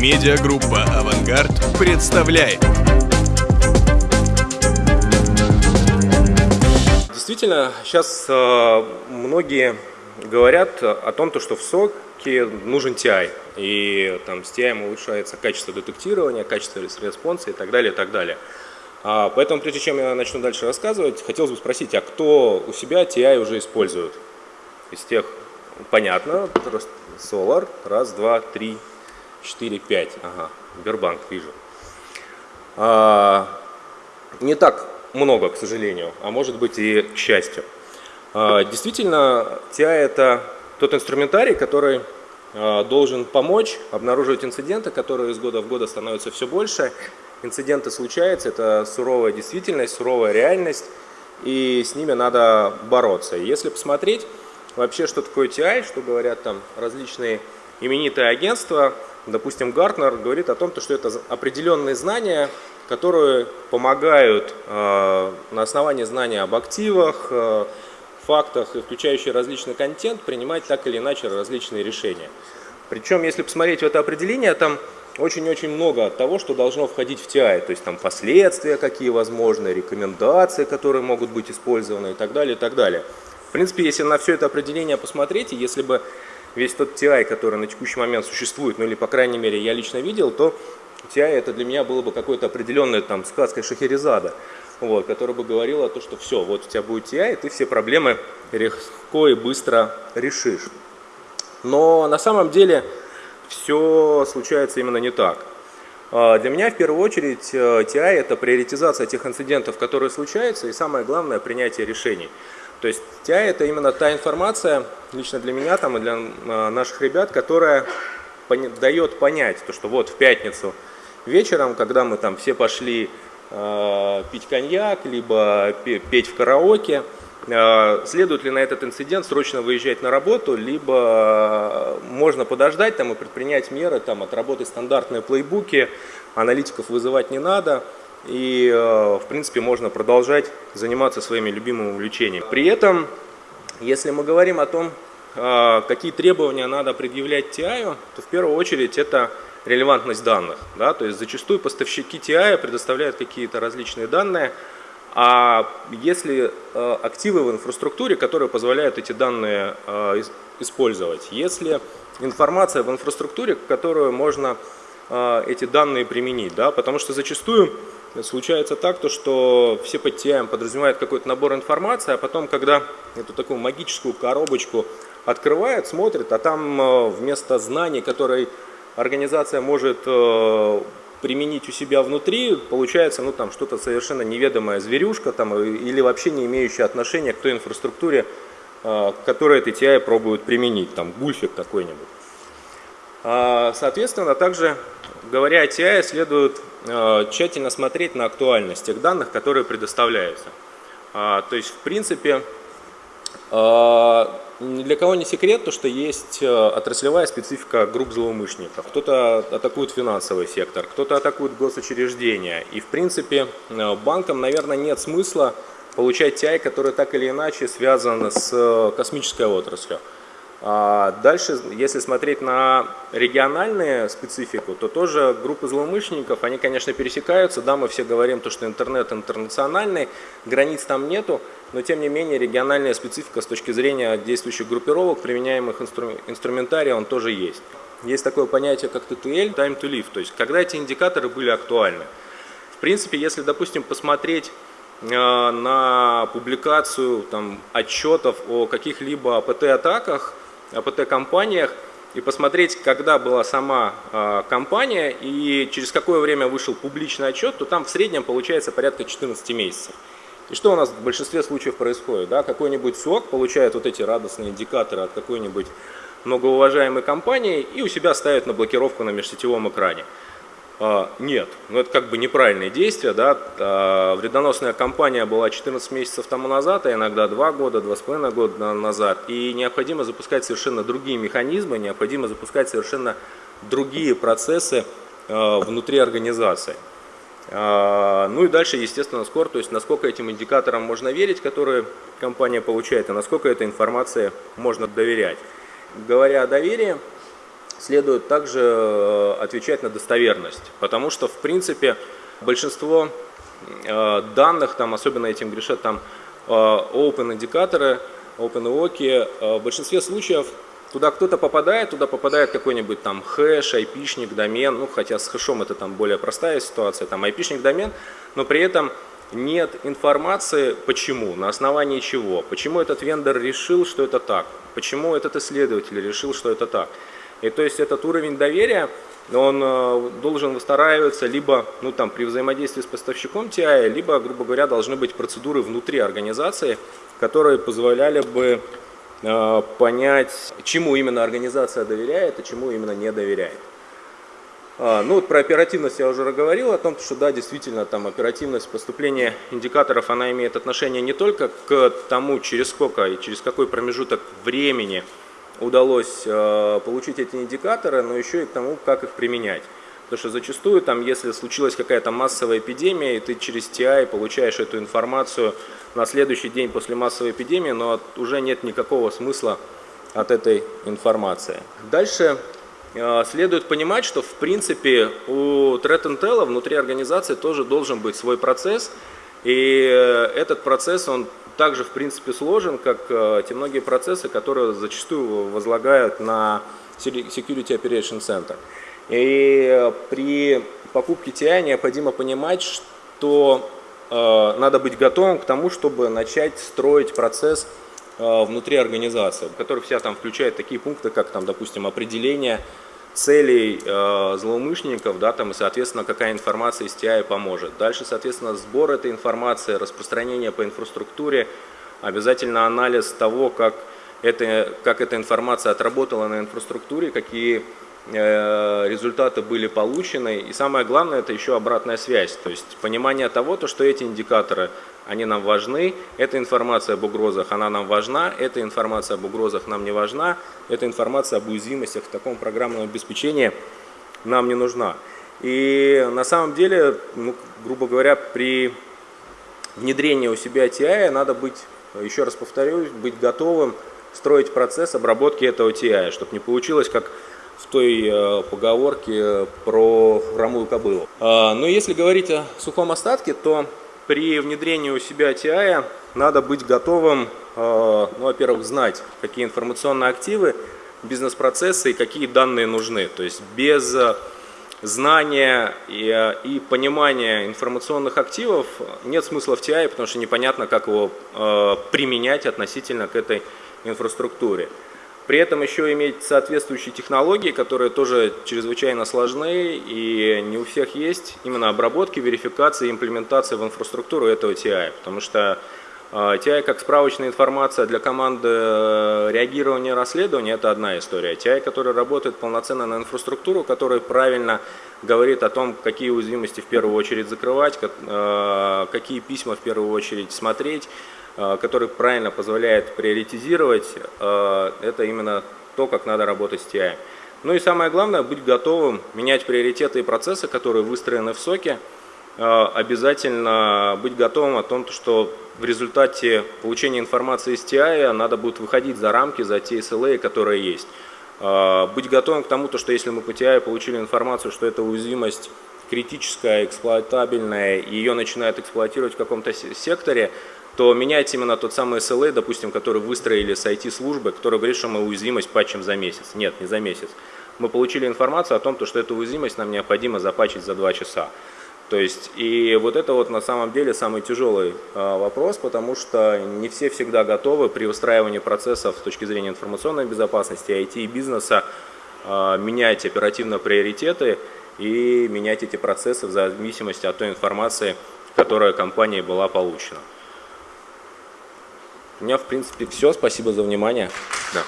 Медиагруппа «Авангард» представляет. Действительно, сейчас э, многие говорят о том, что в SOC е нужен TI. И там с TI улучшается качество детектирования, качество респонса и так далее, и так далее. А, поэтому, прежде чем я начну дальше рассказывать, хотелось бы спросить, а кто у себя TI уже использует? Из тех, понятно, Solar, раз, два, три, четыре, пять. Ага, Сбербанк вижу. А, не так много, к сожалению, а может быть и к счастью. А, действительно, TI это тот инструментарий, который а, должен помочь обнаруживать инциденты, которые из года в год становятся все больше. Инциденты случаются, это суровая действительность, суровая реальность, и с ними надо бороться. Если посмотреть вообще, что такое TI, что говорят там различные именитые агентства, допустим, Гартнер говорит о том, что это определенные знания, которые помогают э, на основании знания об активах, э, фактах включающие различный контент принимать так или иначе различные решения. Причем, если посмотреть в это определение, там очень-очень много того, что должно входить в TI, то есть там последствия какие возможны, рекомендации, которые могут быть использованы и так далее, и так далее. В принципе, если на все это определение посмотреть, и если бы весь тот TI, который на текущий момент существует, ну или по крайней мере я лично видел, то TI это для меня было бы какой-то определенной там сказкой Шахерезада, вот, которая бы говорила то, что все, вот у тебя будет TI, и ты все проблемы легко и быстро решишь. Но на самом деле все случается именно не так. А, для меня в первую очередь TI э, это приоритизация тех инцидентов, которые случаются, и самое главное принятие решений. То есть TI это именно та информация, лично для меня там и для а, наших ребят, которая дает понять, то, что вот в пятницу вечером, когда мы там все пошли э, пить коньяк, либо петь в караоке, э, следует ли на этот инцидент срочно выезжать на работу, либо можно подождать там, и предпринять меры, там, отработать стандартные плейбуки, аналитиков вызывать не надо – и, э, в принципе, можно продолжать заниматься своими любимыми увлечениями. При этом, если мы говорим о том, э, какие требования надо предъявлять TI, то в первую очередь это релевантность данных. Да? То есть зачастую поставщики TI предоставляют какие-то различные данные, а если э, активы в инфраструктуре, которые позволяют эти данные использовать, если информация в инфраструктуре, которую можно эти данные применить, да? потому что зачастую случается так, то, что все под TI подразумевают какой-то набор информации, а потом, когда эту такую магическую коробочку открывают, смотрят, а там э, вместо знаний, которые организация может э, применить у себя внутри, получается ну, там что-то совершенно неведомая зверюшка там, или вообще не имеющая отношения к той инфраструктуре, э, которую эти TI пробуют применить, там гульфик какой-нибудь. А, соответственно, также говоря о TI, следует Э, тщательно смотреть на актуальность тех данных, которые предоставляются. А, то есть, в принципе, э, ни для кого не секрет, то, что есть э, отраслевая специфика групп злоумышленников. Кто-то атакует финансовый сектор, кто-то атакует госучреждения. И, в принципе, банкам, наверное, нет смысла получать TI, который так или иначе связан с космической отраслью. А дальше, если смотреть на региональную специфику, то тоже группы злоумышленников, они, конечно, пересекаются. Да, мы все говорим, то, что интернет интернациональный, границ там нету, но тем не менее региональная специфика с точки зрения действующих группировок, применяемых инстру инструментария, он тоже есть. Есть такое понятие, как TTL, time to live, то есть когда эти индикаторы были актуальны. В принципе, если, допустим, посмотреть э, на публикацию там, отчетов о каких-либо АПТ-атаках, АПТ-компаниях и посмотреть, когда была сама э, компания и через какое время вышел публичный отчет, то там в среднем получается порядка 14 месяцев. И что у нас в большинстве случаев происходит? Да? Какой-нибудь СОК получает вот эти радостные индикаторы от какой-нибудь многоуважаемой компании и у себя ставит на блокировку на межсетевом экране. А, нет, ну это как бы неправильное действие, да, а, вредоносная компания была 14 месяцев тому назад, а иногда 2 года, 2,5 года назад, и необходимо запускать совершенно другие механизмы, необходимо запускать совершенно другие процессы а, внутри организации. Ну и дальше, естественно, скор, то есть насколько этим индикаторам можно верить, которые компания получает, и насколько этой информации можно доверять. Говоря о доверии, следует также э, отвечать на достоверность, потому что, в принципе, большинство э, данных, там, особенно этим грешат там э, open индикаторы, open в большинстве случаев туда кто-то попадает, туда попадает какой-нибудь там хэш, айпишник, домен, ну хотя с хэшом это там более простая ситуация, там айпишник, домен, но при этом нет информации, почему, на основании чего, почему этот вендор решил, что это так, почему этот исследователь решил, что это так. И то есть этот уровень доверия, он э, должен выстраиваться либо ну, там, при взаимодействии с поставщиком TI, либо, грубо говоря, должны быть процедуры внутри организации, которые позволяли бы э, понять, чему именно организация доверяет, а чему именно не доверяет. А, ну вот про оперативность я уже говорил, о том, что да, действительно там оперативность поступления индикаторов, она имеет отношение не только к тому, через сколько и через какой промежуток времени удалось э, получить эти индикаторы, но еще и к тому, как их применять. Потому что зачастую, там, если случилась какая-то массовая эпидемия, и ты через TI получаешь эту информацию на следующий день после массовой эпидемии, но уже нет никакого смысла от этой информации. Дальше э, следует понимать, что в принципе у Threat Intel внутри организации тоже должен быть свой процесс, и э, этот процесс, он также в принципе сложен, как э, те многие процессы, которые зачастую возлагают на Security Operation Center. И при покупке TI необходимо понимать, что э, надо быть готовым к тому, чтобы начать строить процесс э, внутри организации, который вся там включает такие пункты, как там, допустим, определение целей э, злоумышленников, да, там, и, соответственно, какая информация из TI поможет. Дальше, соответственно, сбор этой информации, распространение по инфраструктуре, обязательно анализ того, как, это, как эта информация отработала на инфраструктуре, какие э, результаты были получены. И самое главное, это еще обратная связь, то есть понимание того, то, что эти индикаторы они нам важны, эта информация об угрозах, она нам важна, эта информация об угрозах нам не важна, эта информация об уязвимостях в таком программном обеспечении нам не нужна. И на самом деле, ну, грубо говоря, при внедрении у себя TI надо быть, еще раз повторюсь, быть готовым строить процесс обработки этого TI, чтобы не получилось как в той э, поговорке про хромую кобылу. А, но если говорить о сухом остатке, то при внедрении у себя TI надо быть готовым, э, ну, во-первых, знать, какие информационные активы, бизнес-процессы и какие данные нужны. То есть без э, знания и, э, и понимания информационных активов нет смысла в TI, потому что непонятно, как его применять относительно к этой инфраструктуре. При этом еще иметь соответствующие технологии, которые тоже чрезвычайно сложны и не у всех есть, именно обработки, верификации, имплементации в инфраструктуру этого TI. Потому что TI а, как справочная информация для команды э, реагирования расследования – это одна история. TI, который работает полноценно на инфраструктуру, который правильно говорит о том, какие уязвимости в первую очередь закрывать, э, какие письма в первую очередь смотреть, Э, который правильно позволяет приоритизировать, э, это именно то, как надо работать с TI. Ну и самое главное, быть готовым менять приоритеты и процессы, которые выстроены в соке, э, обязательно быть готовым о том, что в результате получения информации из TI надо будет выходить за рамки, за те SLA, которые есть. Быть готовым к тому, что если мы по TI получили информацию, что эта уязвимость критическая, эксплуатабельная, ее начинают эксплуатировать в каком-то секторе, то менять именно тот самый SLA, допустим, который выстроили с IT-службы, который говорит, что мы уязвимость патчим за месяц. Нет, не за месяц. Мы получили информацию о том, что эту уязвимость нам необходимо запачить за 2 часа. То есть, и вот это вот на самом деле самый тяжелый э, вопрос, потому что не все всегда готовы при устраивании процессов с точки зрения информационной безопасности, IT и бизнеса э, менять оперативно приоритеты и менять эти процессы в зависимости от той информации, которая компанией была получена. У меня, в принципе, все. Спасибо за внимание. Да.